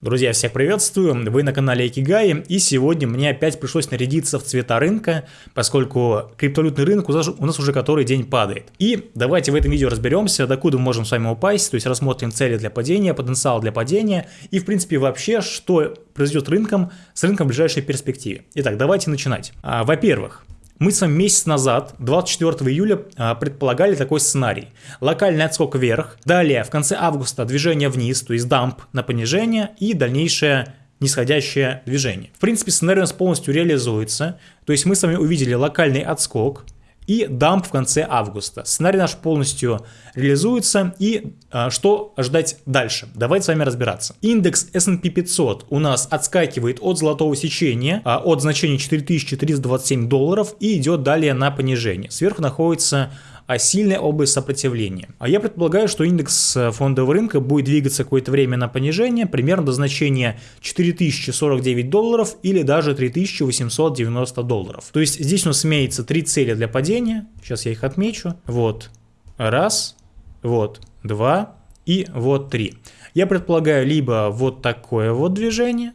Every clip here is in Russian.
Друзья, всех приветствую, вы на канале Экигай, и сегодня мне опять пришлось нарядиться в цвета рынка, поскольку криптовалютный рынок у нас уже который день падает. И давайте в этом видео разберемся, докуда мы можем с вами упасть, то есть рассмотрим цели для падения, потенциал для падения, и в принципе вообще, что произойдет рынком с рынком в ближайшей перспективе. Итак, давайте начинать. А, Во-первых, мы с вами месяц назад, 24 июля, а, предполагали такой сценарий. Локальный отскок вверх, далее в конце августа движение вниз, то есть дамп на понижение и дальнейшее нисходящее движение. В принципе, сценарий у нас полностью реализуется, то есть мы с вами увидели локальный отскок, и дамп в конце августа. Сценарий наш полностью реализуется и а, что ожидать дальше? Давайте с вами разбираться. Индекс S&P 500 у нас отскакивает от золотого сечения, а, от значения 4327 долларов и идет далее на понижение. Сверху находится а сильная область сопротивления. А я предполагаю, что индекс э, фондового рынка будет двигаться какое-то время на понижение, примерно до значения 4049 долларов или даже 3890 долларов. То есть здесь у нас имеется три цели для падения, сейчас я их отмечу. Вот, раз, вот, два и вот три. Я предполагаю либо вот такое вот движение,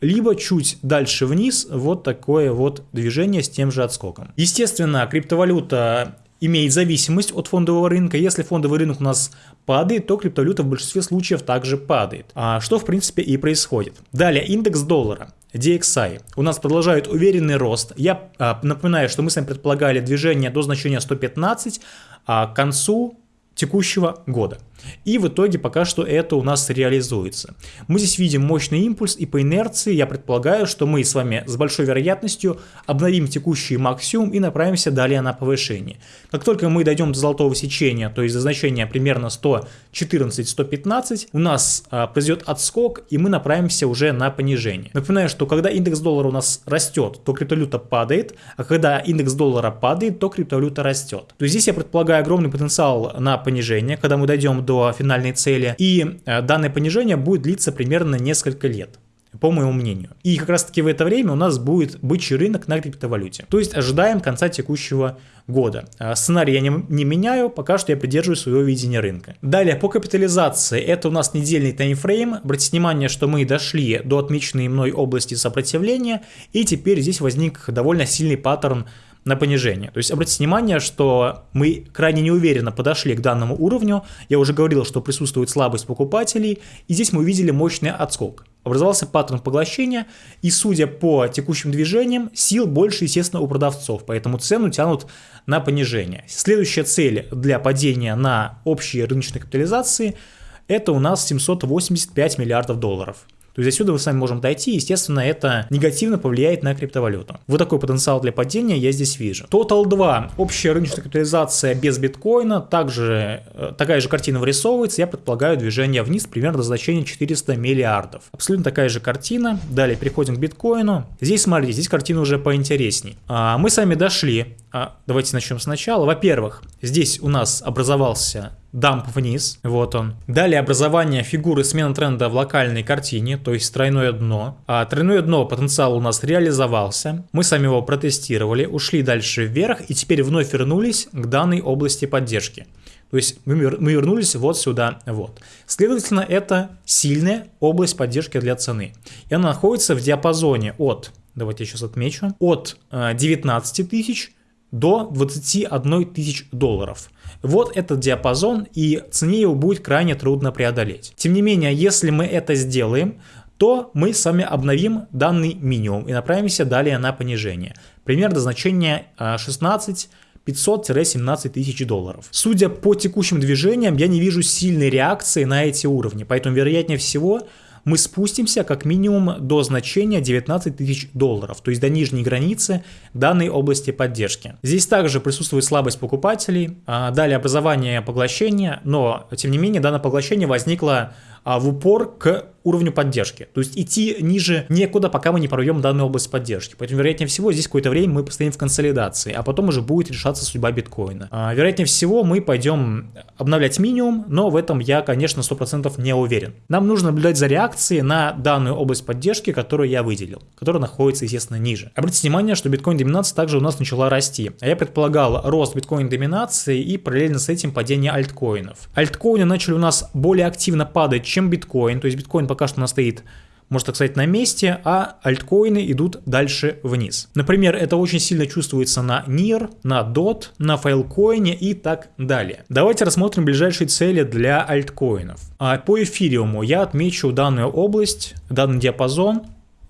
либо чуть дальше вниз вот такое вот движение с тем же отскоком. Естественно, криптовалюта имеет зависимость от фондового рынка. Если фондовый рынок у нас падает, то криптовалюта в большинстве случаев также падает. А что в принципе и происходит. Далее индекс доллара. DXI. У нас продолжает уверенный рост. Я а, напоминаю, что мы с вами предполагали движение до значения 115, а к концу текущего года. И в итоге пока что это у нас реализуется. Мы здесь видим мощный импульс и по инерции я предполагаю, что мы с вами с большой вероятностью обновим текущий максимум и направимся далее на повышение. Как только мы дойдем до золотого сечения, то есть до значения примерно 114-115, у нас а, произойдет отскок и мы направимся уже на понижение. Напоминаю, что когда индекс доллара у нас растет, то криптовалюта падает, а когда индекс доллара падает, то криптовалюта растет. То есть здесь я предполагаю огромный потенциал на понижение, когда мы дойдем до до финальной цели. И э, данное понижение будет длиться примерно несколько лет по моему мнению. И как раз таки в это время у нас будет бычий рынок на криптовалюте. То есть ожидаем конца текущего года. Э, сценарий я не, не меняю, пока что я придерживаюсь своего видения рынка. Далее, по капитализации, это у нас недельный таймфрейм. Обратите внимание, что мы дошли до отмеченной мной области сопротивления, и теперь здесь возник довольно сильный паттерн на понижение. То есть обратите внимание, что мы крайне неуверенно подошли к данному уровню. Я уже говорил, что присутствует слабость покупателей, и здесь мы увидели мощный отскок. Образовался паттерн поглощения, и судя по текущим движениям, сил больше, естественно, у продавцов, поэтому цену тянут на понижение. Следующая цель для падения на общие рыночные капитализации – это у нас 785 миллиардов долларов. То есть отсюда мы с вами можем дойти, естественно, это негативно повлияет на криптовалюту. Вот такой потенциал для падения я здесь вижу. Total 2. Общая рыночная капитализация без биткоина. Также э, такая же картина вырисовывается. Я предполагаю движение вниз примерно до значения 400 миллиардов. Абсолютно такая же картина. Далее переходим к биткоину. Здесь, смотрите, здесь картина уже поинтересней. А, мы с вами дошли. А, давайте начнем сначала. Во-первых, здесь у нас образовался дамп вниз, вот он. Далее образование фигуры смена тренда в локальной картине, то есть тройное дно. А тройное дно потенциал у нас реализовался, мы сами его протестировали, ушли дальше вверх и теперь вновь вернулись к данной области поддержки. То есть мы, вернулись вот сюда, вот. Следовательно, это сильная область поддержки для цены. И она находится в диапазоне от, давайте я сейчас отмечу, от 19 э, тысяч до 21 тысяч долларов. Вот этот диапазон, и цене его будет крайне трудно преодолеть. Тем не менее, если мы это сделаем, то мы с вами обновим данный минимум и направимся далее на понижение. Примерно значение 16 500-17 тысяч долларов. Судя по текущим движениям, я не вижу сильной реакции на эти уровни, поэтому вероятнее всего мы спустимся как минимум до значения 19 тысяч долларов, то есть до нижней границы данной области поддержки. Здесь также присутствует слабость покупателей, а далее образование поглощения, но тем не менее данное поглощение возникло а, в упор к уровню поддержки. То есть идти ниже некуда, пока мы не прорвем данную область поддержки. Поэтому, вероятнее всего, здесь какое-то время мы постоим в консолидации, а потом уже будет решаться судьба биткоина. А, вероятнее всего, мы пойдем обновлять минимум, но в этом я, конечно, 100% не уверен. Нам нужно наблюдать за реакцией на данную область поддержки, которую я выделил, которая находится, естественно, ниже. Обратите внимание, что биткоин-доминация также у нас начала расти. А я предполагал рост биткоин-доминации и параллельно с этим падение альткоинов. Альткоины начали у нас более активно падать, чем биткоин. То есть биткоин пока что у нас стоит можно так сказать, на месте, а альткоины идут дальше вниз. Например, это очень сильно чувствуется на NIR, на DOT, на Filecoin и так далее. Давайте рассмотрим ближайшие цели для альткоинов. А по эфириуму я отмечу данную область, данный диапазон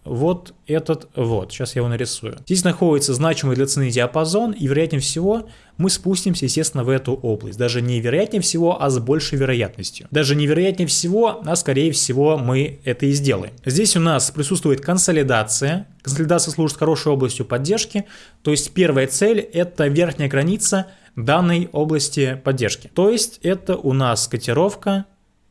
вот этот вот. Сейчас я его нарисую. Здесь находится значимый для цены диапазон, и вероятнее всего мы спустимся, естественно, в эту область. Даже не вероятнее всего, а с большей вероятностью. Даже не вероятнее всего, а скорее всего мы это и сделаем. Здесь у нас присутствует консолидация. Консолидация служит хорошей областью поддержки. То есть первая цель это верхняя граница данной области поддержки. То есть это у нас котировка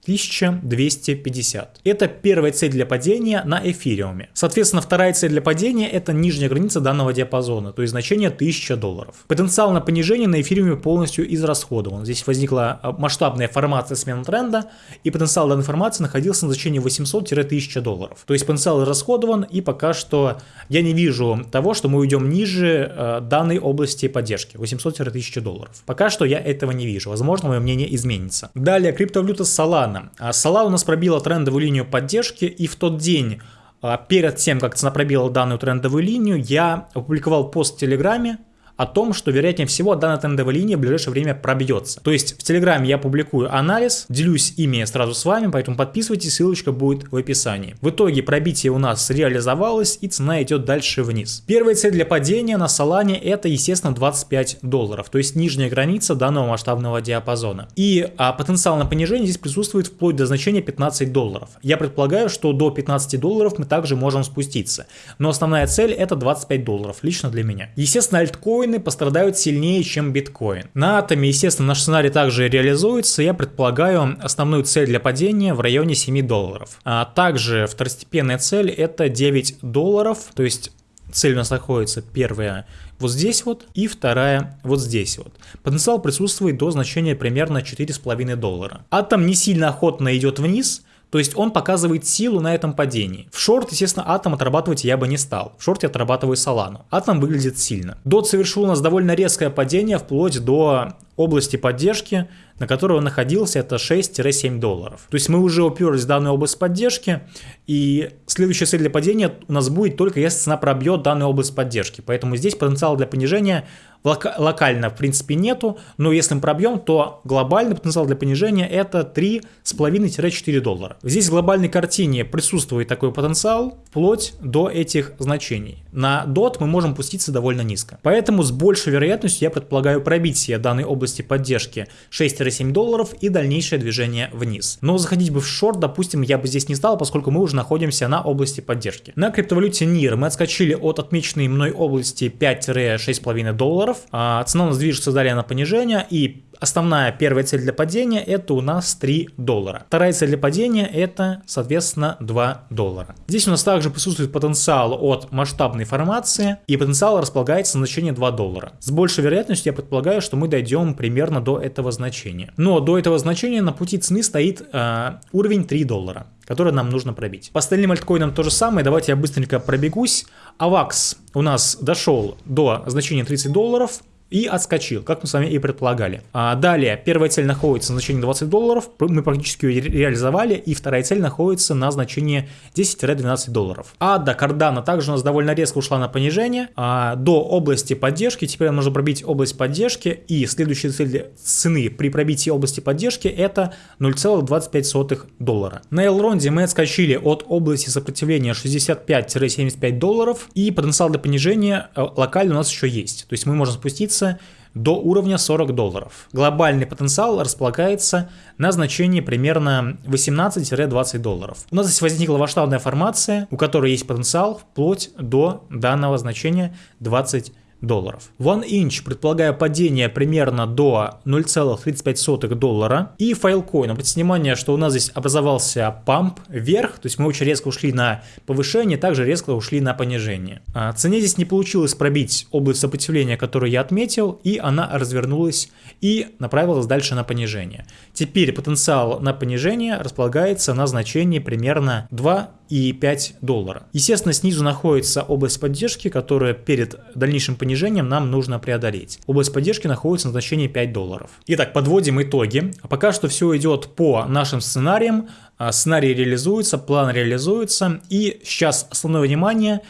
1250. Это первая цель для падения на эфириуме. Соответственно, вторая цель для падения это нижняя граница данного диапазона, то есть значение 1000 долларов. Потенциал на понижение на эфириуме полностью израсходован. Здесь возникла а, масштабная формация смены тренда, и потенциал данной формации находился на значении 800-1000 долларов. То есть потенциал расходован, и пока что я не вижу того, что мы уйдем ниже э, данной области поддержки, 800-1000 долларов. Пока что я этого не вижу. Возможно, мое мнение изменится. Далее, криптовалюта Solana Solana. А Solana у нас пробила трендовую линию поддержки, и в тот день, а, перед тем, как цена пробила данную трендовую линию, я опубликовал пост в Телеграме, о том, что вероятнее всего данная трендовая линия в ближайшее время пробьется. То есть в Телеграме я публикую анализ, делюсь ими сразу с вами, поэтому подписывайтесь, ссылочка будет в описании. В итоге пробитие у нас реализовалось и цена идет дальше вниз. Первая цель для падения на Solana это естественно 25 долларов, то есть нижняя граница данного масштабного диапазона. И а, потенциал на понижение здесь присутствует вплоть до значения 15 долларов. Я предполагаю, что до 15 долларов мы также можем спуститься. Но основная цель это 25 долларов, лично для меня. Естественно, альткоин альткоины пострадают сильнее, чем биткоин. На атоме, естественно, наш сценарий также реализуется. Я предполагаю основную цель для падения в районе 7 долларов. А также второстепенная цель это 9 долларов, то есть цель у нас находится первая вот здесь вот и вторая вот здесь вот. Потенциал присутствует до значения примерно 4,5 доллара. Атом не сильно охотно идет вниз, то есть он показывает силу на этом падении. В шорт, естественно, атом отрабатывать я бы не стал. В шорте отрабатываю Солану. Атом выглядит сильно. Дот совершил у нас довольно резкое падение вплоть до области поддержки, на которой он находился, это 6-7 долларов. То есть мы уже уперлись в данную область поддержки, и следующая цель для падения у нас будет только если цена пробьет данную область поддержки. Поэтому здесь потенциал для понижения лока локально в принципе нету, но если мы пробьем, то глобальный потенциал для понижения это 3,5-4 доллара. Здесь в глобальной картине присутствует такой потенциал вплоть до этих значений. На DOT мы можем пуститься довольно низко. Поэтому с большей вероятностью я предполагаю пробитие данной области поддержки 6-7 долларов и дальнейшее движение вниз. Но заходить бы в шорт, допустим, я бы здесь не стал, поскольку мы уже находимся на области поддержки. На криптовалюте NIR мы отскочили от отмеченной мной области 5-6,5 долларов. А цена у нас движется далее на понижение и Основная первая цель для падения это у нас 3 доллара. Вторая цель для падения это соответственно 2 доллара. Здесь у нас также присутствует потенциал от масштабной формации и потенциал располагается на значение 2 доллара. С большей вероятностью я предполагаю, что мы дойдем примерно до этого значения. Но до этого значения на пути цены стоит э, уровень 3 доллара который нам нужно пробить. По остальным альткоинам то же самое, давайте я быстренько пробегусь. AVAX у нас дошел до значения 30 долларов, и отскочил, как мы с вами и предполагали. А далее, первая цель находится на значении 20 долларов, мы практически ее реализовали, и вторая цель находится на значении 10-12 долларов. А до кардана также у нас довольно резко ушла на понижение, а до области поддержки, теперь нам нужно пробить область поддержки, и следующая цель цены при пробитии области поддержки это 0,25 доллара. На Элронде мы отскочили от области сопротивления 65-75 долларов, и потенциал для понижения э, локально у нас еще есть, то есть мы можем спуститься снизится до уровня 40 долларов. Глобальный потенциал располагается на значении примерно 18-20 долларов. У нас здесь возникла масштабная формация, у которой есть потенциал вплоть до данного значения 20 долларов. One Inch предполагая падение примерно до 0,35 доллара. И Filecoin, обратите внимание, что у нас здесь образовался памп вверх, то есть мы очень резко ушли на повышение, также резко ушли на понижение. А цене здесь не получилось пробить область сопротивления, которую я отметил, и она развернулась и направилась дальше на понижение. Теперь потенциал на понижение располагается на значении примерно 2 1,5 доллара. Естественно, снизу находится область поддержки, которая перед дальнейшим понижением нам нужно преодолеть. Область поддержки находится на значении 5 долларов. Итак, подводим итоги. Пока что все идет по нашим сценариям. А, сценарий реализуется, план реализуется. И сейчас основное внимание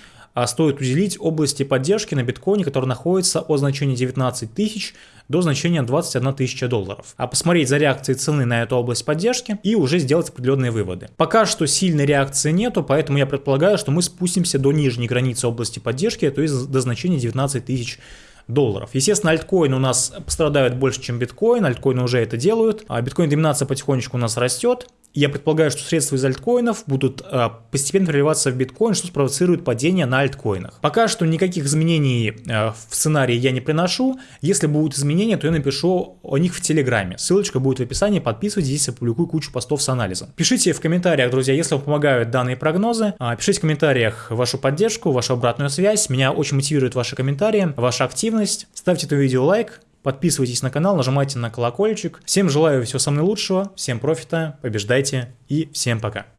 стоит уделить области поддержки на биткоине, который находится от значения 19 тысяч до значения 21 тысяча долларов. А посмотреть за реакцией цены на эту область поддержки и уже сделать определенные выводы. Пока что сильной реакции нету, поэтому я предполагаю, что мы спустимся до нижней границы области поддержки, то есть до значения 19 тысяч долларов. Естественно, альткоины у нас пострадают больше, чем биткоин, альткоины уже это делают, а биткоин доминация потихонечку у нас растет, я предполагаю, что средства из альткоинов будут э, постепенно переливаться в биткоин, что спровоцирует падение на альткоинах. Пока что никаких изменений э, в сценарии я не приношу. Если будут изменения, то я напишу о них в Телеграме. Ссылочка будет в описании, подписывайтесь, здесь я публикую кучу постов с анализом. Пишите в комментариях, друзья, если вам помогают данные прогнозы. Э, пишите в комментариях вашу поддержку, вашу обратную связь. Меня очень мотивируют ваши комментарии, ваша активность. Ставьте это видео лайк, Подписывайтесь на канал, нажимайте на колокольчик. Всем желаю всего самого лучшего, всем профита, побеждайте и всем пока.